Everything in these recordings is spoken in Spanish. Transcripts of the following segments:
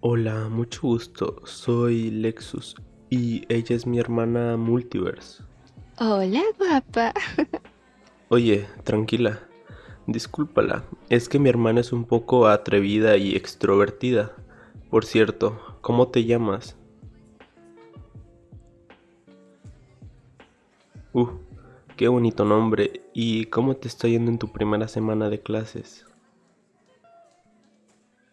Hola, mucho gusto. Soy Lexus y ella es mi hermana Multiverse. Hola, guapa. Oye, tranquila. Discúlpala, es que mi hermana es un poco atrevida y extrovertida. Por cierto, ¿cómo te llamas? Uh, qué bonito nombre. ¿Y cómo te está yendo en tu primera semana de clases?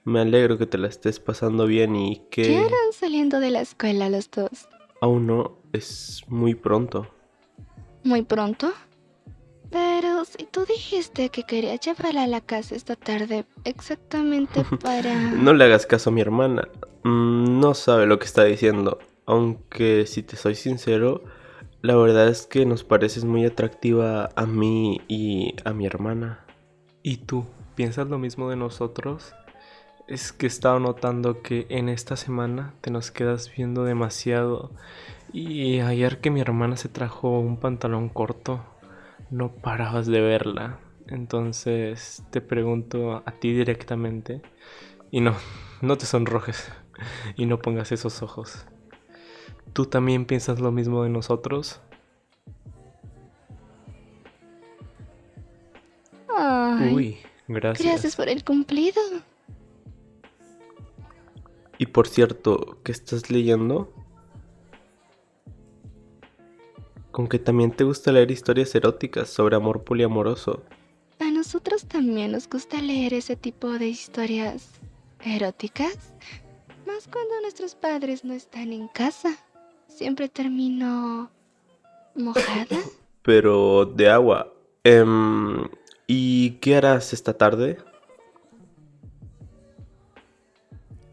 Me alegro que te la estés pasando bien y que... ¿Qué harán saliendo de la escuela los dos? Aún no, es muy pronto. ¿Muy pronto? Pero si tú dijiste que querías llevarla a la casa esta tarde exactamente para... no le hagas caso a mi hermana. Mm, no sabe lo que está diciendo. Aunque si te soy sincero, la verdad es que nos pareces muy atractiva a mí y a mi hermana. ¿Y tú? ¿Piensas lo mismo de nosotros? Es que he estado notando que en esta semana te nos quedas viendo demasiado. Y ayer que mi hermana se trajo un pantalón corto, no parabas de verla. Entonces te pregunto a ti directamente. Y no, no te sonrojes. Y no pongas esos ojos. ¿Tú también piensas lo mismo de nosotros? Uy, gracias. Gracias por el cumplido. Y por cierto, ¿qué estás leyendo? Con que también te gusta leer historias eróticas sobre amor poliamoroso. A nosotros también nos gusta leer ese tipo de historias eróticas. Más cuando nuestros padres no están en casa. Siempre termino mojada. Pero de agua. Em, ¿Y qué harás esta tarde?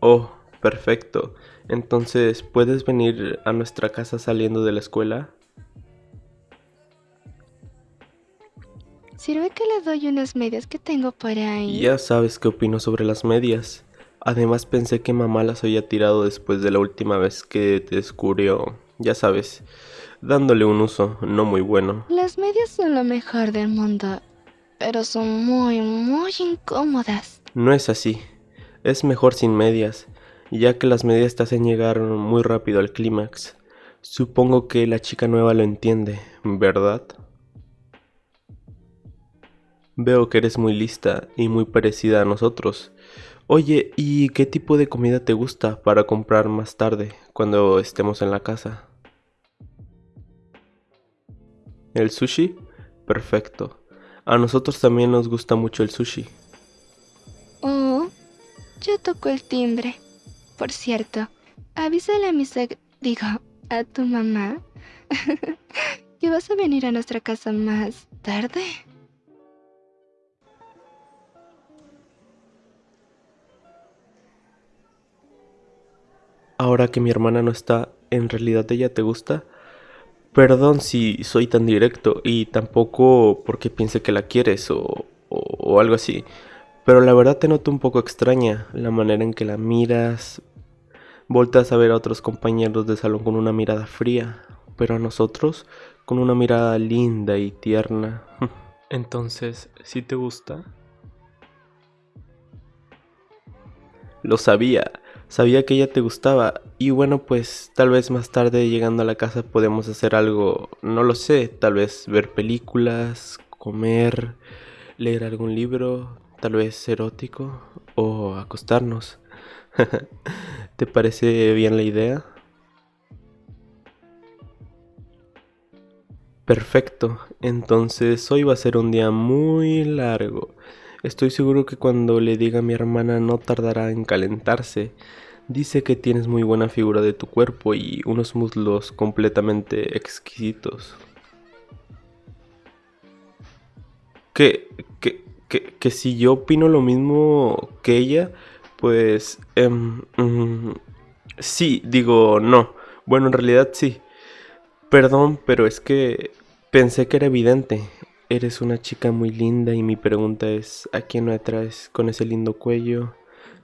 Oh, Perfecto. Entonces, ¿puedes venir a nuestra casa saliendo de la escuela? Sirve que le doy unas medias que tengo por ahí. Ya sabes qué opino sobre las medias. Además pensé que mamá las había tirado después de la última vez que te descubrió, ya sabes, dándole un uso no muy bueno. Las medias son lo mejor del mundo, pero son muy, muy incómodas. No es así. Es mejor sin medias ya que las medias te hacen llegar muy rápido al clímax. Supongo que la chica nueva lo entiende, ¿verdad? Veo que eres muy lista y muy parecida a nosotros. Oye, ¿y qué tipo de comida te gusta para comprar más tarde, cuando estemos en la casa? ¿El sushi? Perfecto. A nosotros también nos gusta mucho el sushi. Oh, ya tocó el timbre. Por cierto, avísale a mi seg... digo, a tu mamá que vas a venir a nuestra casa más tarde. Ahora que mi hermana no está, ¿en realidad ella te gusta? Perdón si soy tan directo y tampoco porque piense que la quieres o, o algo así. Pero la verdad te noto un poco extraña la manera en que la miras, Voltas a ver a otros compañeros de salón con una mirada fría, pero a nosotros con una mirada linda y tierna. Entonces, ¿sí te gusta? Lo sabía, sabía que ella te gustaba y bueno pues tal vez más tarde llegando a la casa podemos hacer algo, no lo sé, tal vez ver películas, comer, leer algún libro, tal vez erótico o acostarnos. ¿Te parece bien la idea? Perfecto, entonces hoy va a ser un día muy largo. Estoy seguro que cuando le diga a mi hermana no tardará en calentarse. Dice que tienes muy buena figura de tu cuerpo y unos muslos completamente exquisitos. Que, que, que, si yo opino lo mismo que ella, pues... Em, mm, sí, digo, no. Bueno, en realidad sí. Perdón, pero es que pensé que era evidente. Eres una chica muy linda y mi pregunta es, ¿a quién me atraes con ese lindo cuello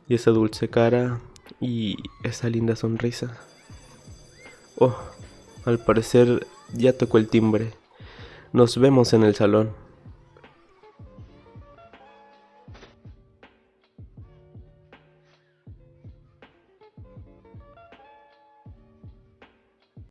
y esa dulce cara y esa linda sonrisa? Oh, al parecer ya tocó el timbre. Nos vemos en el salón.